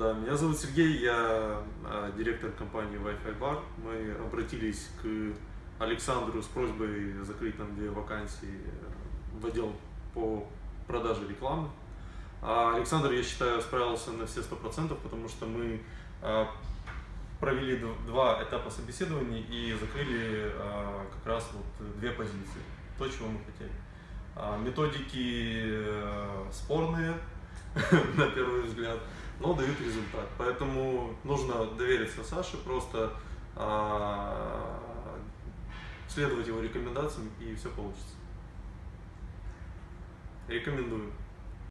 Да, меня зовут Сергей, я э, директор компании Wi-Fi Bar. Мы обратились к Александру с просьбой закрыть нам две вакансии в отдел по продаже рекламы. А Александр, я считаю, справился на все сто процентов, потому что мы э, провели два этапа собеседований и закрыли как раз вот две позиции, то, чего мы хотели. А, методики э, спорные, на первый взгляд, но дают результат. Поэтому нужно довериться Саше, просто а, следовать его рекомендациям, и все получится. Рекомендую.